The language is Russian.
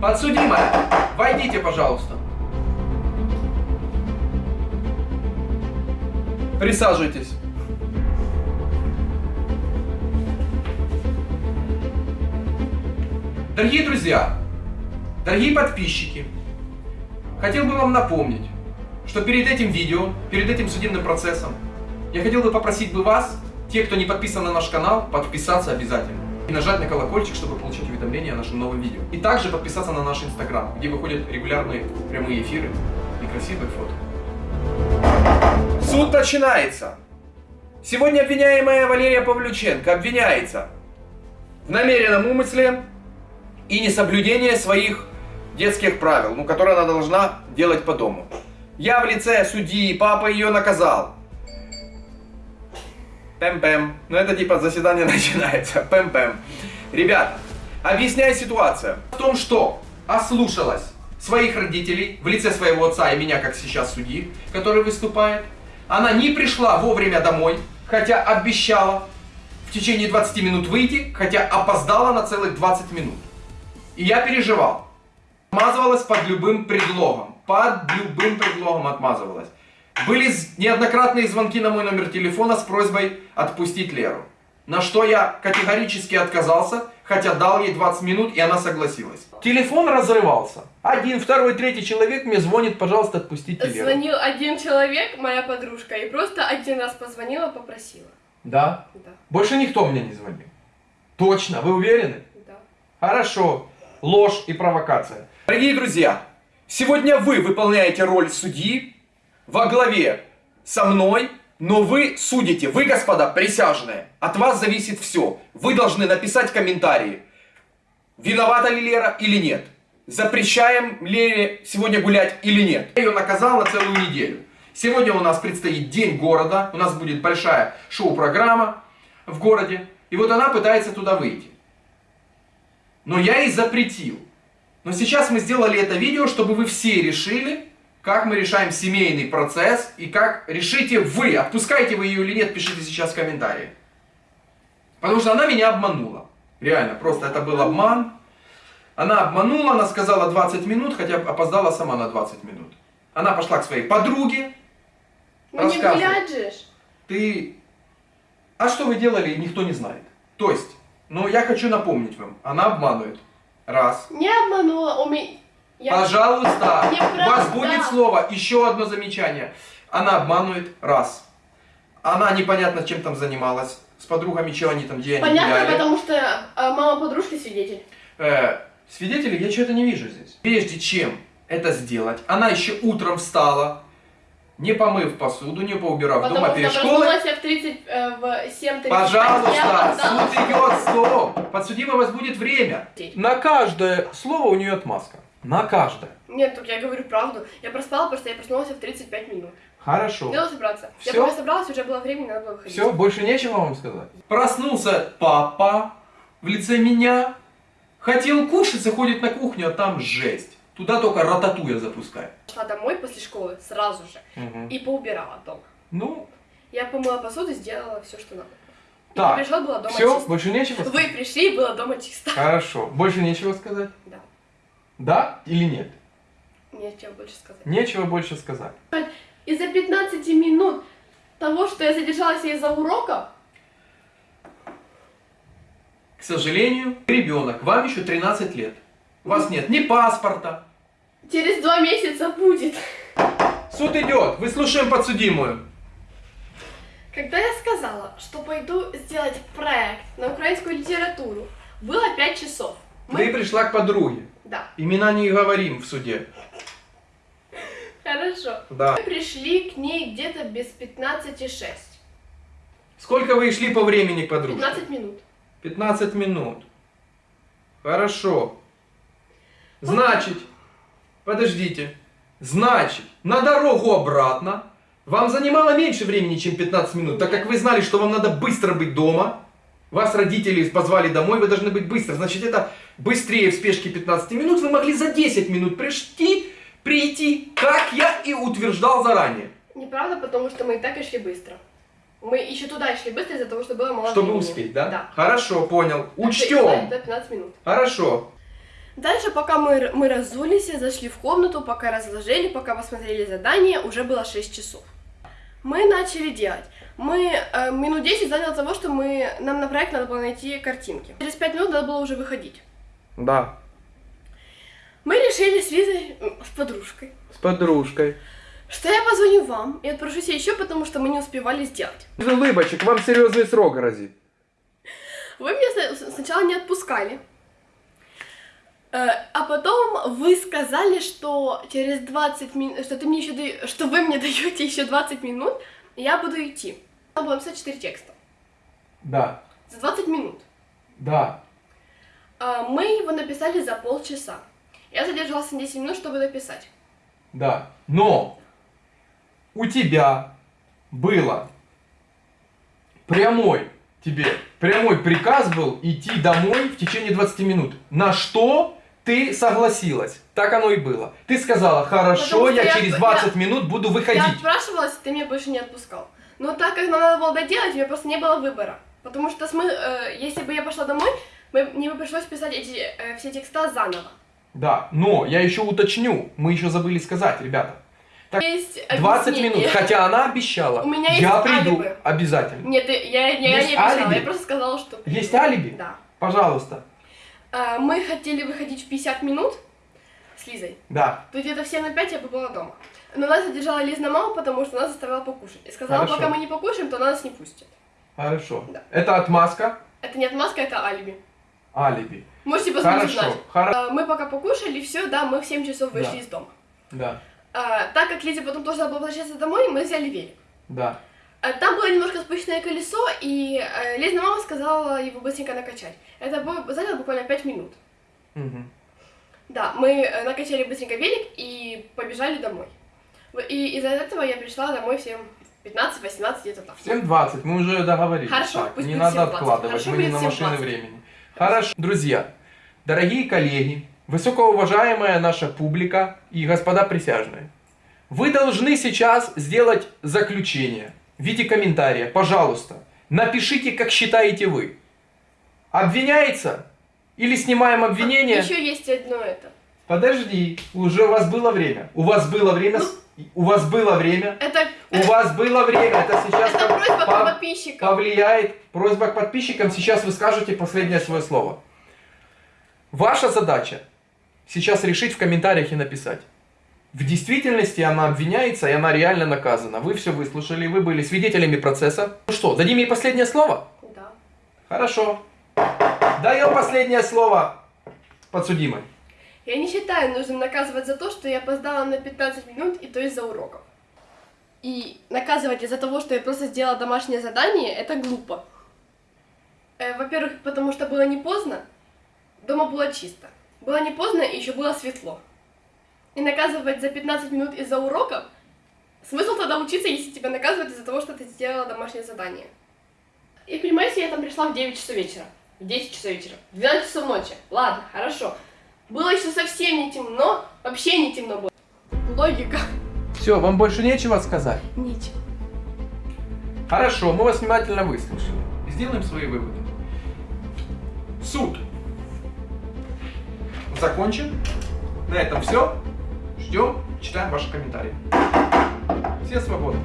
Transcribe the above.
Подсудимая, войдите, пожалуйста. Присаживайтесь. Дорогие друзья, дорогие подписчики, хотел бы вам напомнить, что перед этим видео, перед этим судебным процессом, я хотел бы попросить бы вас, те, кто не подписан на наш канал, подписаться обязательно. И нажать на колокольчик, чтобы получить уведомления о нашем новом видео. И также подписаться на наш инстаграм, где выходят регулярные прямые эфиры и красивые фото. Суд начинается. Сегодня обвиняемая Валерия Павлюченко обвиняется в намеренном умысле и несоблюдении своих детских правил, ну, которые она должна делать по дому. Я в лице судьи, папа ее наказал. Пэм-пэм. Ну это типа заседание начинается. Пэм-пэм. Ребята, объясняю ситуацию. В том, что ослушалась своих родителей в лице своего отца и меня, как сейчас судьи, который выступает. Она не пришла вовремя домой, хотя обещала в течение 20 минут выйти, хотя опоздала на целых 20 минут. И я переживал. Отмазывалась под любым предлогом. Под любым предлогом отмазывалась. Были неоднократные звонки на мой номер телефона с просьбой отпустить Леру. На что я категорически отказался, хотя дал ей 20 минут, и она согласилась. Телефон разрывался. Один, второй, третий человек мне звонит, пожалуйста, отпустите Леру. Звонил один человек, моя подружка, и просто один раз позвонила, попросила. Да? Да. Больше никто мне не звонил. Точно, вы уверены? Да. Хорошо. Ложь и провокация. Дорогие друзья, сегодня вы выполняете роль судьи во главе со мной, но вы судите. Вы, господа, присяжные. От вас зависит все. Вы должны написать комментарии. Виновата ли Лера или нет. Запрещаем Лере сегодня гулять или нет. Я ее наказал на целую неделю. Сегодня у нас предстоит День города. У нас будет большая шоу-программа в городе. И вот она пытается туда выйти. Но я ей запретил. Но сейчас мы сделали это видео, чтобы вы все решили, как мы решаем семейный процесс и как решите вы, отпускаете вы ее или нет, пишите сейчас в комментарии. Потому что она меня обманула. Реально, просто это был обман. Она обманула, она сказала 20 минут, хотя опоздала сама на 20 минут. Она пошла к своей подруге. Ну не гулять же. Ты... А что вы делали, никто не знает. То есть, ну я хочу напомнить вам, она обманывает. Раз. Не обманула, у меня... Я... Пожалуйста, у вас будет слово. Еще одно замечание. Она обманывает. Раз. Она непонятно чем там занималась. С подругами, что они там, где они Понятно, потому что э, мама подружки свидетель. Э, свидетелей я что-то не вижу здесь. Прежде чем это сделать, она еще утром встала, не помыв посуду, не поубирав Потому дома перед школой. я в 30, э, в 7.35. Пожалуйста, суд идет, стоп. Подсудимый, у вас будет время. На каждое слово у нее отмазка. На каждое. Нет, так я говорю правду. Я проспала, просто я проснулась в 35 минут. Хорошо. Надо собраться. Я Всё? пока собралась, уже было времени, надо было выходить. Все, больше нечего вам сказать. Проснулся папа в лице меня. Хотел кушать, заходит на кухню, а там жесть. Туда только рататуя запускает. Пошла домой после школы сразу же и поубирала дома. Ну, Я помыла посуду, сделала все, что надо. И так. пришла, было дома Все, чисто. больше нечего сказать? Вы пришли, было дома чисто. Хорошо. Больше нечего сказать? Да. Да или нет? Чем больше сказать. Нечего больше сказать. Из-за 15 минут того, что я задержалась из-за урока, К сожалению, ребенок, вам еще 13 лет. У вас нет ни паспорта. через два месяца будет. Суд идет, выслушаем подсудимую. Когда я сказала, что пойду сделать проект на украинскую литературу, было 5 часов. Ты пришла к подруге. Да, Имена не говорим в суде. хорошо. Да. Мы пришли к ней где-то без 15,6. Сколько вы шли по времени к подружке? 15 минут. 15 минут. Хорошо. Значит, подождите. Значит, на дорогу обратно вам занимало меньше времени, чем 15 минут, так как вы знали, что вам надо быстро быть дома. Вас родители позвали домой, вы должны быть быстро. Значит, это быстрее в спешке 15 минут. Вы могли за 10 минут прийти, прийти, как я и утверждал заранее. Неправда, потому что мы и так и шли быстро. Мы еще туда шли быстро из-за того, что было мало Чтобы времени. успеть, да? Да. Хорошо, понял. Так Учтем. Это 15 минут. Хорошо. Дальше, пока мы, мы разулись, зашли в комнату, пока разложили, пока посмотрели задание, уже было 6 часов. Мы начали делать. Мы э, минут 10 заняло того, что мы, нам на проект надо было найти картинки. Через 5 минут надо было уже выходить. Да. Мы решили с Лизой, с подружкой, С подружкой. что я позвоню вам и отпрошусь еще, потому что мы не успевали сделать. Без улыбочек, вам серьезный срок грозит. Вы меня сначала не отпускали. Э, А потом вы сказали, что через 20 минут, что ты мне еще даё- что вы мне даете еще 20 минут, и я буду идти. Надо было написать 4 текста. Да, За 20 минут. да. А Мы его написали за полчаса. Я задержалась на 10 минут, чтобы написать. Да. Но у тебя было прямой тебе прямой приказ был идти домой в течение 20 минут. На что ты согласилась? Так оно и было. Ты сказала, хорошо, я, я- через 20 минут буду Я выходить. отпрашивалась, ты меня больше не отпускал. Но так как нам надо было доделать, у меня просто не было выбора. Потому что смы- э, если бы я пошла домой, мне бы пришлось писать эти э, все текста заново. Да, но я еще уточню, мы еще забыли сказать, ребята. Так, Есть 20 объяснение. минут, хотя она обещала. У меня я есть приду алиби. обязательно. Нет, я, я, я не обещала, алиби? я просто сказала, что... Есть алиби? Да. Пожалуйста. А, мы хотели выходить в 50 минут с Лизой. Да. То где-то в 7 на 5 я бы была дома. Но нас задержала Лизна мама, потому что нас заставила покушать. И сказала, Хорошо. пока мы не покушаем, то она нас не пустит. Хорошо. Да. Это отмазка. Это не отмазка, это алиби. Алиби. Можете посмотреть Хорошо. Хорошо. А, мы пока покушали, все, да, мы в 7 часов вышли Да. из дома. Да. А, так как Лизе потом тоже было возвращаться домой, мы взяли велик. Да. А, Там было немножко спущенное колесо, и э, Лизна мама сказала его быстренько накачать. Это заняло буквально 5 минут. Мгм. Да, мы э, накачали быстренько велик и побежали домой. И из-за этого я пришла домой в 15-18 где-то так. В 7.20, мы уже договорились. Хорошо, Так, пусть не надо 7:20. откладывать, Хорошо, мы не на машины 7:20. времени. Хорошо. Друзья, дорогие коллеги, высокоуважаемая наша публика и господа присяжные, вы должны сейчас сделать заключение в виде комментария. Пожалуйста, напишите, как считаете вы. Обвиняется или снимаем обвинение? Еще есть одно это. Подожди, уже у вас было время. У вас было время. У вас было время. Это, У вас было время. Это сейчас это просьба к пов- подписчикам. повлияет. Просьба к подписчикам. Сейчас вы скажете последнее свое слово. Ваша задача сейчас решить в комментариях и написать. В действительности она обвиняется и она реально наказана. Вы все выслушали, вы были свидетелями процесса. Ну что, дадим ей последнее слово? Да. Хорошо. Даем последнее слово подсудимой. Я не считаю нужным наказывать за то, что я опоздала на 15 минут, и то из-за уроков. И наказывать из-за того, что я просто сделала домашнее задание, это глупо. Э, во-первых, потому что было не поздно, дома было чисто. Было не поздно, и еще было светло. И наказывать за 15 минут из-за уроков, смысл тогда учиться, если тебя наказывают из-за того, что ты сделала домашнее задание. И понимаете, я там пришла в 9 часов вечера, в 10 часов вечера, в 12 часов ночи. Ладно, хорошо. Было еще совсем не темно, вообще не темно было. Логика. Все, вам больше нечего сказать? Ничего. Хорошо, мы вас внимательно выслушали. Сделаем свои выводы. Суд закончен. На этом все. Ждем, читаем ваши комментарии. Все свободны.